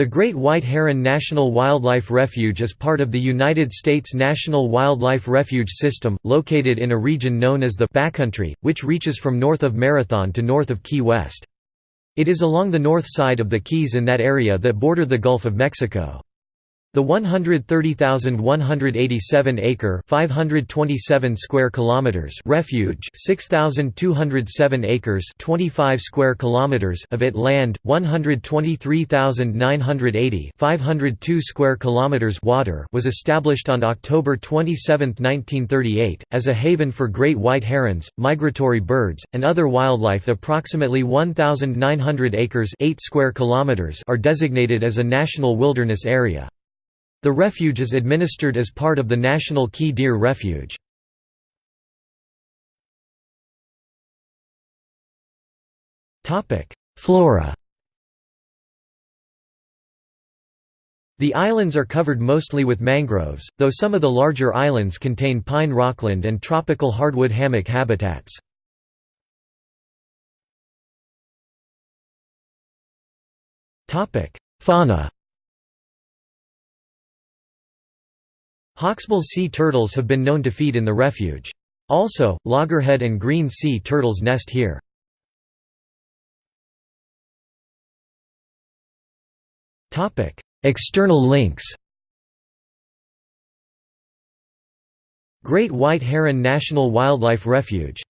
The Great White Heron National Wildlife Refuge is part of the United States National Wildlife Refuge System, located in a region known as the Backcountry, which reaches from north of Marathon to north of Key West. It is along the north side of the Keys in that area that border the Gulf of Mexico. The 130,187 acre, 527 square kilometers refuge, 6,207 acres, 25 square kilometers of it land, 123,980, 502 square kilometers water was established on October 27, 1938 as a haven for great white herons, migratory birds, and other wildlife. Approximately 1,900 acres, 8 square kilometers are designated as a national wilderness area. The refuge is administered as part of the National Key Deer Refuge. Flora The islands are covered mostly with mangroves, though some of the larger islands contain pine rockland and tropical hardwood hammock habitats. Fauna Hawksbill sea turtles have been known to feed in the refuge. Also, loggerhead and green sea turtles nest here. External links Great White Heron National Wildlife Refuge